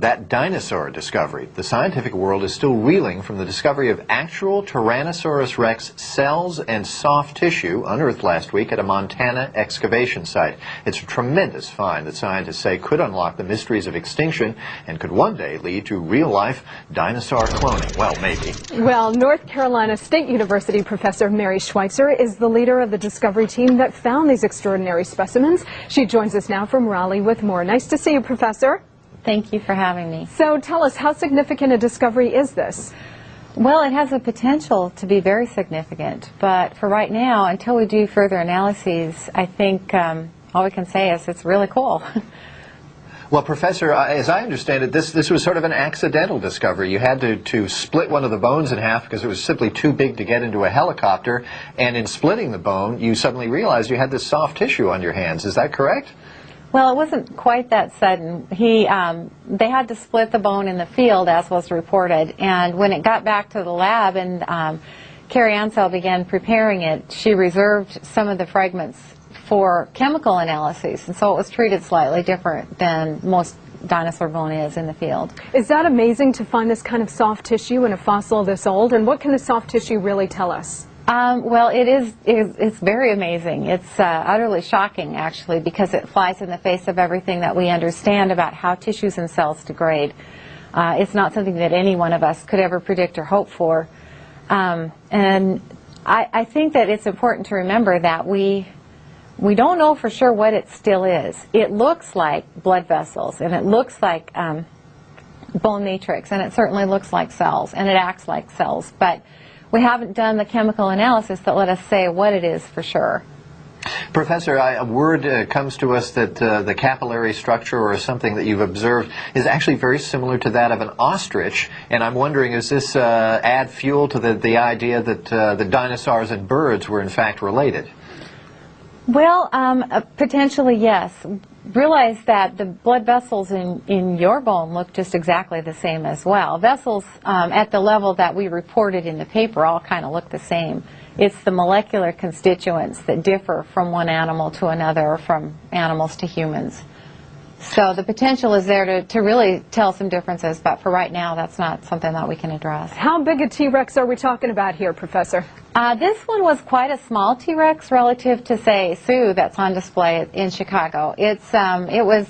that dinosaur discovery. The scientific world is still reeling from the discovery of actual Tyrannosaurus rex cells and soft tissue unearthed last week at a Montana excavation site. It's a tremendous find that scientists say could unlock the mysteries of extinction and could one day lead to real-life dinosaur cloning. Well, maybe. Well, North Carolina State University professor Mary Schweitzer is the leader of the discovery team that found these extraordinary specimens. She joins us now from Raleigh with more. Nice to see you, Professor. Thank you for having me. So tell us, how significant a discovery is this? Well, it has the potential to be very significant, but for right now, until we do further analyses, I think um, all we can say is it's really cool. Well, Professor, as I understand it, this, this was sort of an accidental discovery. You had to, to split one of the bones in half because it was simply too big to get into a helicopter, and in splitting the bone, you suddenly realized you had this soft tissue on your hands. Is that correct? Well, it wasn't quite that sudden. He, um, they had to split the bone in the field, as was reported, and when it got back to the lab and um, Carrie Ansell began preparing it, she reserved some of the fragments for chemical analyses, and so it was treated slightly different than most dinosaur bone is in the field. Is that amazing to find this kind of soft tissue in a fossil this old, and what can the soft tissue really tell us? Um, well, it is, it's very amazing. It's uh, utterly shocking, actually, because it flies in the face of everything that we understand about how tissues and cells degrade. Uh, it's not something that any one of us could ever predict or hope for. Um, and I, I think that it's important to remember that we, we don't know for sure what it still is. It looks like blood vessels, and it looks like um, bone matrix, and it certainly looks like cells, and it acts like cells. But we haven't done the chemical analysis that let us say what it is for sure. Professor, I, a word uh, comes to us that uh, the capillary structure or something that you've observed is actually very similar to that of an ostrich, and I'm wondering, does this uh, add fuel to the, the idea that uh, the dinosaurs and birds were in fact related? Well, um, uh, potentially yes realize that the blood vessels in, in your bone look just exactly the same as well. Vessels um, at the level that we reported in the paper all kind of look the same. It's the molecular constituents that differ from one animal to another or from animals to humans. So the potential is there to, to really tell some differences, but for right now, that's not something that we can address. How big a T-Rex are we talking about here, Professor? Uh, this one was quite a small T-Rex relative to, say, Sue that's on display in Chicago. It's, um, it was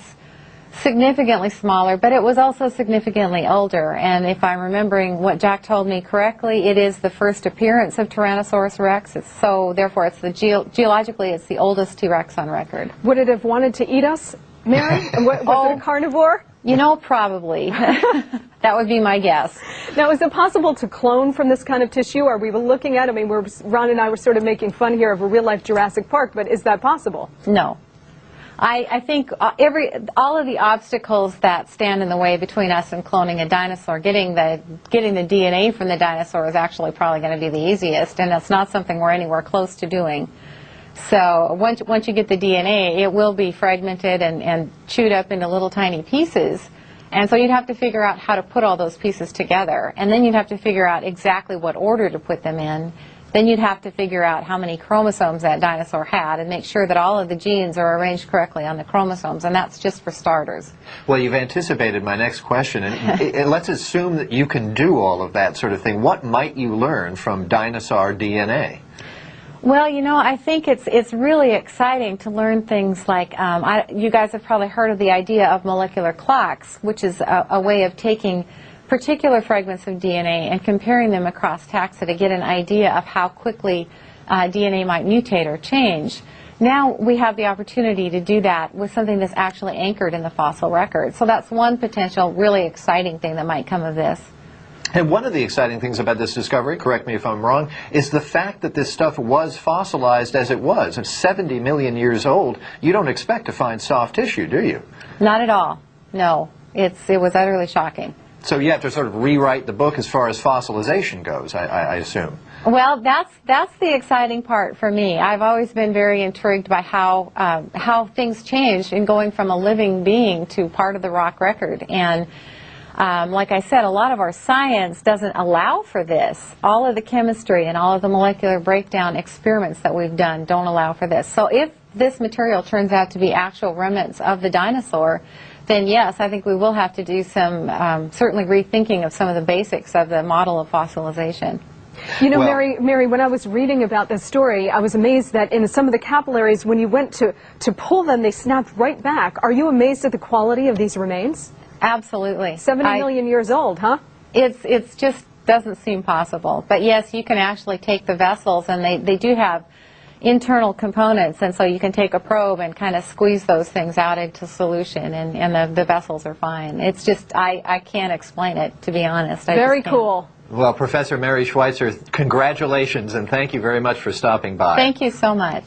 significantly smaller, but it was also significantly older. And if I'm remembering what Jack told me correctly, it is the first appearance of Tyrannosaurus rex. It's so, therefore, it's the ge geologically, it's the oldest T-Rex on record. Would it have wanted to eat us, Mary? was oh, it a carnivore? You know, probably. that would be my guess. Now, is it possible to clone from this kind of tissue? Are we looking at, I mean, we're, Ron and I were sort of making fun here of a real-life Jurassic Park, but is that possible? No. I, I think uh, every, all of the obstacles that stand in the way between us and cloning a dinosaur, getting the, getting the DNA from the dinosaur is actually probably going to be the easiest, and it's not something we're anywhere close to doing. So once, once you get the DNA, it will be fragmented and, and chewed up into little tiny pieces. And so you'd have to figure out how to put all those pieces together. And then you'd have to figure out exactly what order to put them in. Then you'd have to figure out how many chromosomes that dinosaur had and make sure that all of the genes are arranged correctly on the chromosomes, and that's just for starters. Well, you've anticipated my next question, and, and let's assume that you can do all of that sort of thing. What might you learn from dinosaur DNA? Well, you know, I think it's it's really exciting to learn things like um, I, you guys have probably heard of the idea of molecular clocks, which is a, a, way of taking particular fragments of DNA and comparing them across taxa to get an idea of how quickly uh, DNA might mutate or change. Now we have the opportunity to do that with something that's actually anchored in the fossil record. So that's one potential really exciting thing that might come of this. And one of the exciting things about this discovery, correct me if I'm wrong, is the fact that this stuff was fossilized as it was. It's 70 million years old. You don't expect to find soft tissue, do you? Not at all. No. It's, it was utterly shocking. So you have to sort of rewrite the book as far as fossilization goes, I, I, I assume. Well, that's that's the exciting part for me. I've always been very intrigued by how um, how things change in going from a living being to part of the rock record and um, like I said, a lot of our science doesn't allow for this. All of the chemistry and all of the molecular breakdown experiments that we've done don't allow for this. So if this material turns out to be actual remnants of the dinosaur, then yes, I think we will have to do some, um, certainly rethinking of some of the basics of the model of fossilization. You know, Well- Mary, Mary, when I was reading about this story, I was amazed that in some of the capillaries, when you went to, to pull them, they snapped right back. Are you amazed at the quality of these remains? Absolutely. Seventy I- million years old, huh? It's it's just doesn't seem possible. But yes, you can actually take the vessels, and they they do have internal components, and so you can take a probe and kind of squeeze those things out into solution, and and the, the vessels are fine. It's just I I can't explain it to be honest. I Very cool. Well, Professor Mary Schweitzer, congratulations and thank you very much for stopping by. Thank you so much.